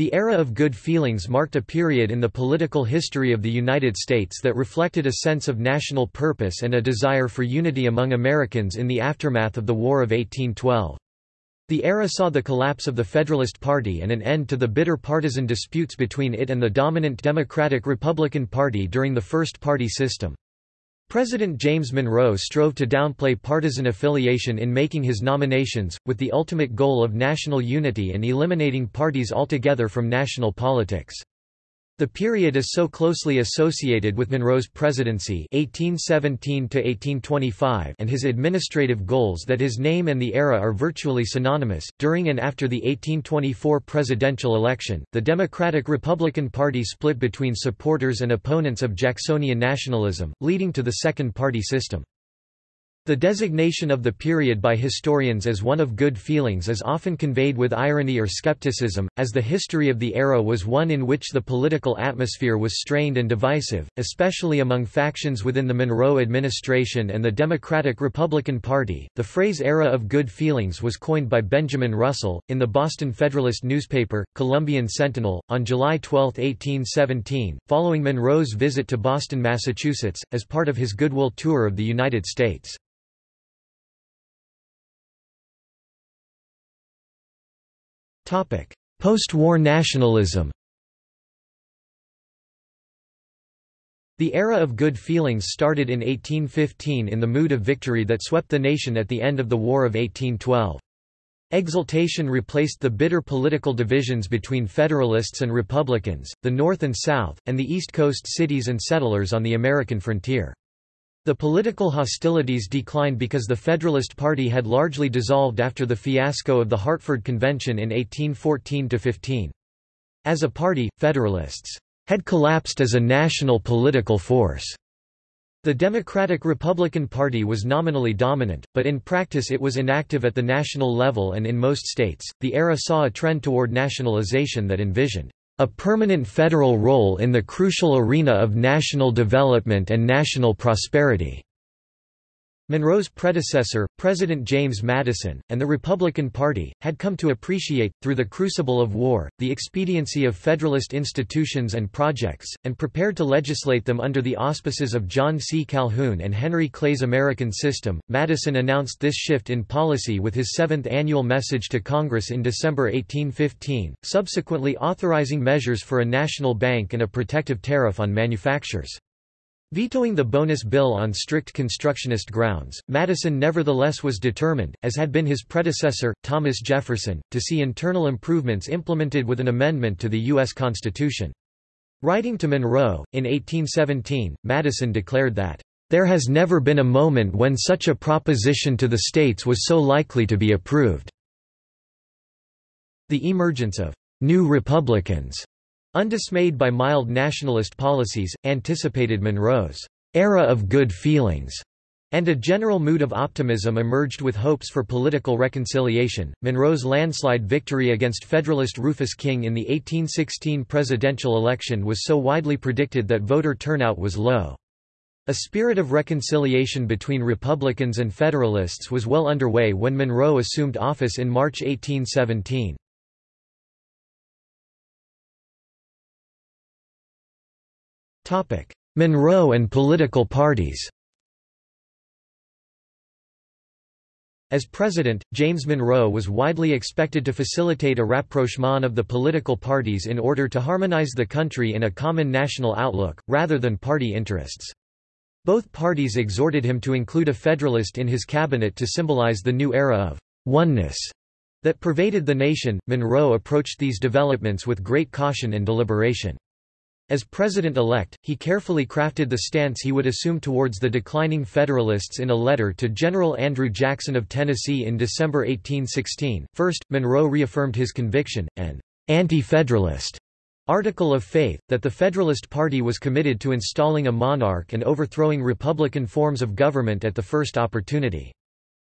The era of good feelings marked a period in the political history of the United States that reflected a sense of national purpose and a desire for unity among Americans in the aftermath of the War of 1812. The era saw the collapse of the Federalist Party and an end to the bitter partisan disputes between it and the dominant Democratic-Republican Party during the first party system. President James Monroe strove to downplay partisan affiliation in making his nominations, with the ultimate goal of national unity and eliminating parties altogether from national politics. The period is so closely associated with Monroe's presidency 1817 and his administrative goals that his name and the era are virtually synonymous. During and after the 1824 presidential election, the Democratic-Republican Party split between supporters and opponents of Jacksonian nationalism, leading to the second party system. The designation of the period by historians as one of good feelings is often conveyed with irony or skepticism, as the history of the era was one in which the political atmosphere was strained and divisive, especially among factions within the Monroe administration and the Democratic-Republican Party. The phrase era of good feelings was coined by Benjamin Russell, in the Boston Federalist newspaper, Columbian Centinel, on July 12, 1817, following Monroe's visit to Boston, Massachusetts, as part of his Goodwill Tour of the United States. Post-war nationalism The era of good feelings started in 1815 in the mood of victory that swept the nation at the end of the War of 1812. Exultation replaced the bitter political divisions between Federalists and Republicans, the North and South, and the East Coast cities and settlers on the American frontier. The political hostilities declined because the Federalist Party had largely dissolved after the fiasco of the Hartford Convention in 1814–15. As a party, Federalists had collapsed as a national political force. The Democratic-Republican Party was nominally dominant, but in practice it was inactive at the national level and in most states. The era saw a trend toward nationalization that envisioned a permanent federal role in the crucial arena of national development and national prosperity. Monroe's predecessor, President James Madison, and the Republican Party, had come to appreciate, through the crucible of war, the expediency of Federalist institutions and projects, and prepared to legislate them under the auspices of John C. Calhoun and Henry Clay's American System. Madison announced this shift in policy with his seventh annual message to Congress in December 1815, subsequently authorizing measures for a national bank and a protective tariff on manufactures. Vetoing the bonus bill on strict constructionist grounds, Madison nevertheless was determined, as had been his predecessor, Thomas Jefferson, to see internal improvements implemented with an amendment to the U.S. Constitution. Writing to Monroe, in 1817, Madison declared that, "...there has never been a moment when such a proposition to the states was so likely to be approved." The emergence of "...new Republicans," Undismayed by mild nationalist policies, anticipated Monroe's era of good feelings, and a general mood of optimism emerged with hopes for political reconciliation. Monroe's landslide victory against Federalist Rufus King in the 1816 presidential election was so widely predicted that voter turnout was low. A spirit of reconciliation between Republicans and Federalists was well underway when Monroe assumed office in March 1817. Monroe and political parties As president, James Monroe was widely expected to facilitate a rapprochement of the political parties in order to harmonize the country in a common national outlook, rather than party interests. Both parties exhorted him to include a Federalist in his cabinet to symbolize the new era of oneness that pervaded the nation. Monroe approached these developments with great caution and deliberation. As president-elect, he carefully crafted the stance he would assume towards the declining Federalists in a letter to General Andrew Jackson of Tennessee in December 1816. First, Monroe reaffirmed his conviction, an anti-Federalist article of faith, that the Federalist Party was committed to installing a monarch and overthrowing Republican forms of government at the first opportunity.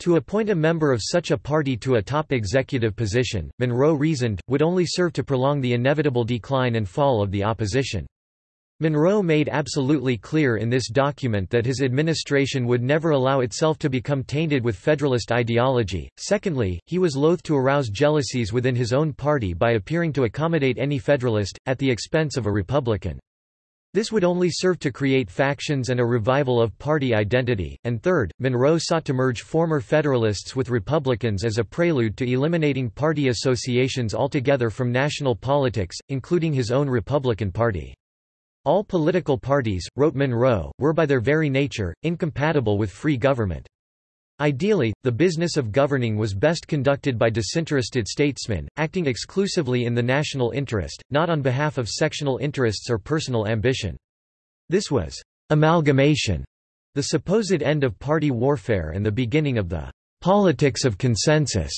To appoint a member of such a party to a top executive position, Monroe reasoned, would only serve to prolong the inevitable decline and fall of the opposition. Monroe made absolutely clear in this document that his administration would never allow itself to become tainted with Federalist ideology. Secondly, he was loath to arouse jealousies within his own party by appearing to accommodate any Federalist, at the expense of a Republican. This would only serve to create factions and a revival of party identity. And third, Monroe sought to merge former Federalists with Republicans as a prelude to eliminating party associations altogether from national politics, including his own Republican Party. All political parties, wrote Monroe, were by their very nature, incompatible with free government. Ideally, the business of governing was best conducted by disinterested statesmen, acting exclusively in the national interest, not on behalf of sectional interests or personal ambition. This was amalgamation, the supposed end of party warfare and the beginning of the politics of consensus.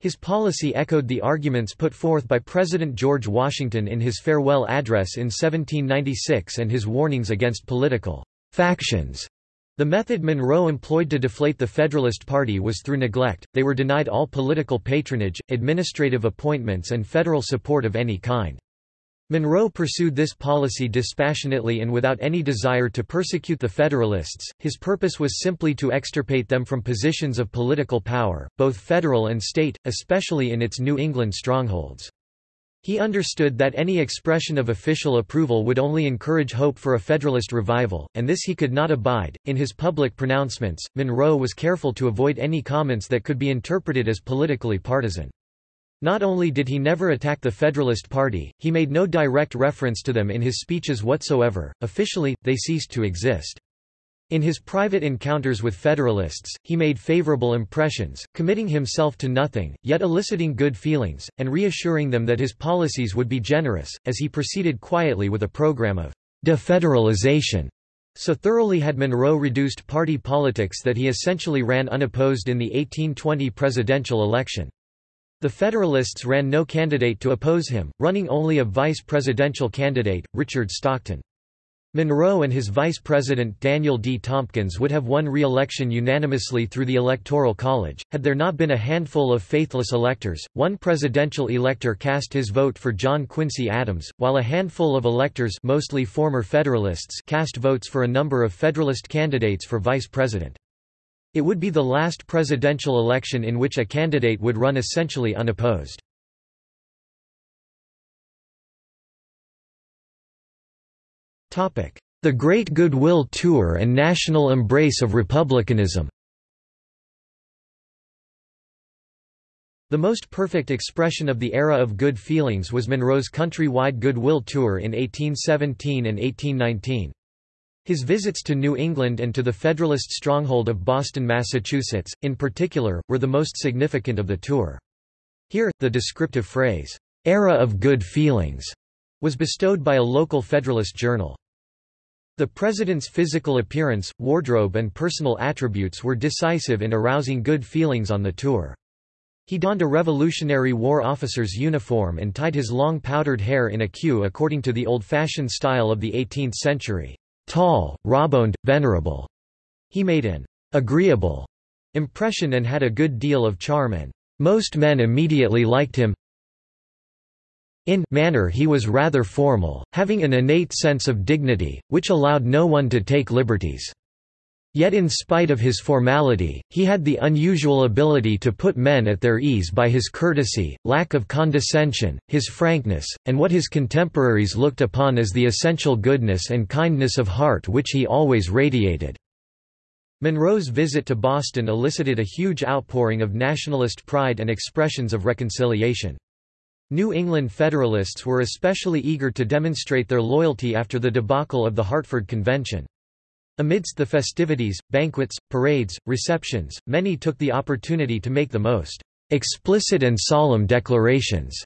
His policy echoed the arguments put forth by President George Washington in his farewell address in 1796 and his warnings against political factions. The method Monroe employed to deflate the Federalist Party was through neglect, they were denied all political patronage, administrative appointments and federal support of any kind. Monroe pursued this policy dispassionately and without any desire to persecute the Federalists, his purpose was simply to extirpate them from positions of political power, both federal and state, especially in its New England strongholds. He understood that any expression of official approval would only encourage hope for a Federalist revival, and this he could not abide. In his public pronouncements, Monroe was careful to avoid any comments that could be interpreted as politically partisan. Not only did he never attack the Federalist Party, he made no direct reference to them in his speeches whatsoever. Officially, they ceased to exist. In his private encounters with Federalists, he made favorable impressions, committing himself to nothing, yet eliciting good feelings, and reassuring them that his policies would be generous, as he proceeded quietly with a program of defederalization. So thoroughly had Monroe reduced party politics that he essentially ran unopposed in the 1820 presidential election. The Federalists ran no candidate to oppose him, running only a vice presidential candidate, Richard Stockton. Monroe and his vice president Daniel D. Tompkins would have won re-election unanimously through the Electoral College, had there not been a handful of faithless electors. One presidential elector cast his vote for John Quincy Adams, while a handful of electors mostly former Federalists cast votes for a number of Federalist candidates for vice president. It would be the last presidential election in which a candidate would run essentially unopposed. The Great Goodwill Tour and national embrace of republicanism The most perfect expression of the era of good feelings was Monroe's country-wide goodwill tour in 1817 and 1819. His visits to New England and to the Federalist stronghold of Boston, Massachusetts, in particular, were the most significant of the tour. Here, the descriptive phrase, "'era of good feelings' was bestowed by a local Federalist journal. The president's physical appearance, wardrobe and personal attributes were decisive in arousing good feelings on the tour. He donned a Revolutionary War officer's uniform and tied his long powdered hair in a queue according to the old-fashioned style of the 18th century tall, rawboned, venerable. He made an agreeable impression and had a good deal of charm and most men immediately liked him. In manner he was rather formal, having an innate sense of dignity, which allowed no one to take liberties. Yet in spite of his formality, he had the unusual ability to put men at their ease by his courtesy, lack of condescension, his frankness, and what his contemporaries looked upon as the essential goodness and kindness of heart which he always radiated. Monroe's visit to Boston elicited a huge outpouring of nationalist pride and expressions of reconciliation. New England Federalists were especially eager to demonstrate their loyalty after the debacle of the Hartford Convention. Amidst the festivities, banquets, parades, receptions, many took the opportunity to make the most explicit and solemn declarations,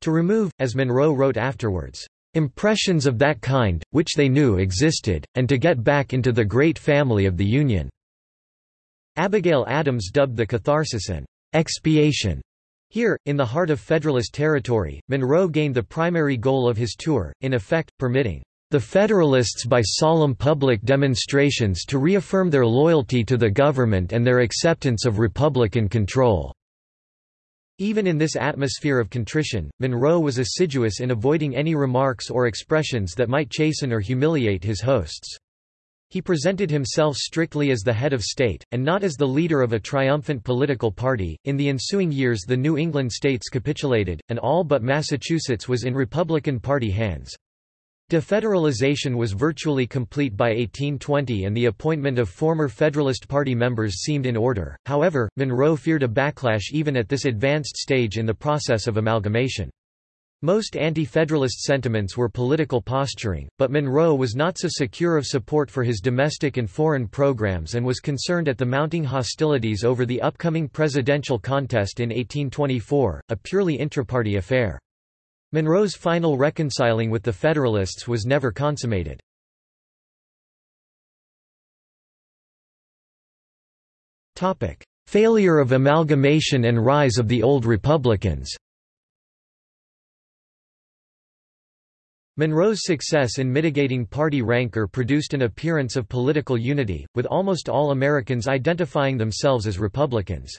to remove, as Monroe wrote afterwards, impressions of that kind, which they knew existed, and to get back into the great family of the Union." Abigail Adams dubbed the catharsis an expiation. Here, in the heart of Federalist territory, Monroe gained the primary goal of his tour, in effect, permitting the Federalists by solemn public demonstrations to reaffirm their loyalty to the government and their acceptance of Republican control. Even in this atmosphere of contrition, Monroe was assiduous in avoiding any remarks or expressions that might chasten or humiliate his hosts. He presented himself strictly as the head of state, and not as the leader of a triumphant political party. In the ensuing years, the New England states capitulated, and all but Massachusetts was in Republican Party hands. Defederalization was virtually complete by 1820 and the appointment of former Federalist Party members seemed in order, however, Monroe feared a backlash even at this advanced stage in the process of amalgamation. Most anti-Federalist sentiments were political posturing, but Monroe was not so secure of support for his domestic and foreign programs and was concerned at the mounting hostilities over the upcoming presidential contest in 1824, a purely intraparty affair. Monroe's final reconciling with the Federalists was never consummated. Failure of amalgamation and rise of the Old Republicans Monroe's success in mitigating party rancor produced an appearance of political unity, with almost all Americans identifying themselves as Republicans.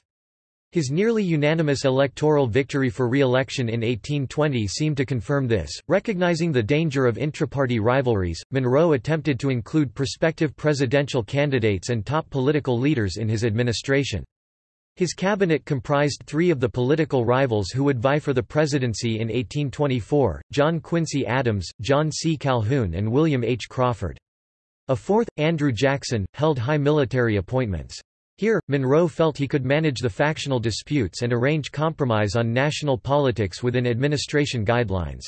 His nearly unanimous electoral victory for re-election in 1820 seemed to confirm this. Recognizing the danger of intraparty rivalries, Monroe attempted to include prospective presidential candidates and top political leaders in his administration. His cabinet comprised three of the political rivals who would vie for the presidency in 1824, John Quincy Adams, John C. Calhoun and William H. Crawford. A fourth, Andrew Jackson, held high military appointments. Here, Monroe felt he could manage the factional disputes and arrange compromise on national politics within administration guidelines.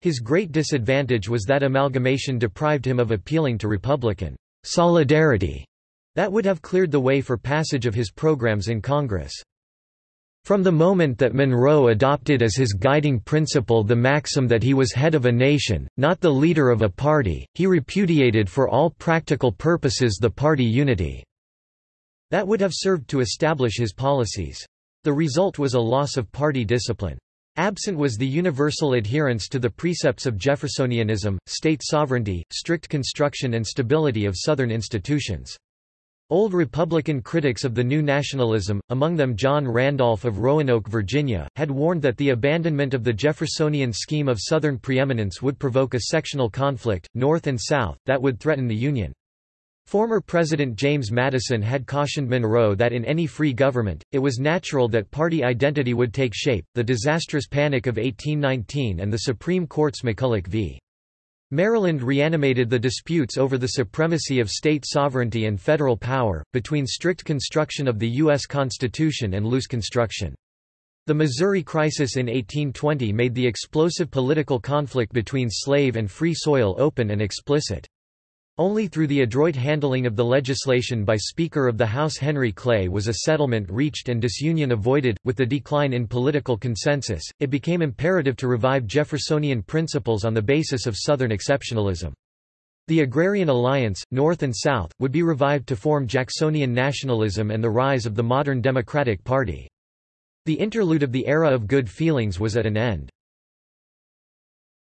His great disadvantage was that amalgamation deprived him of appealing to Republican solidarity that would have cleared the way for passage of his programs in Congress. From the moment that Monroe adopted as his guiding principle the maxim that he was head of a nation, not the leader of a party, he repudiated for all practical purposes the party unity. That would have served to establish his policies. The result was a loss of party discipline. Absent was the universal adherence to the precepts of Jeffersonianism, state sovereignty, strict construction and stability of Southern institutions. Old Republican critics of the new nationalism, among them John Randolph of Roanoke, Virginia, had warned that the abandonment of the Jeffersonian scheme of Southern preeminence would provoke a sectional conflict, North and South, that would threaten the Union. Former President James Madison had cautioned Monroe that in any free government, it was natural that party identity would take shape. The disastrous Panic of 1819 and the Supreme Court's McCulloch v. Maryland reanimated the disputes over the supremacy of state sovereignty and federal power, between strict construction of the U.S. Constitution and loose construction. The Missouri Crisis in 1820 made the explosive political conflict between slave and free soil open and explicit. Only through the adroit handling of the legislation by Speaker of the House Henry Clay was a settlement reached and disunion avoided. With the decline in political consensus, it became imperative to revive Jeffersonian principles on the basis of Southern exceptionalism. The Agrarian Alliance, North and South, would be revived to form Jacksonian nationalism and the rise of the modern Democratic Party. The interlude of the era of good feelings was at an end.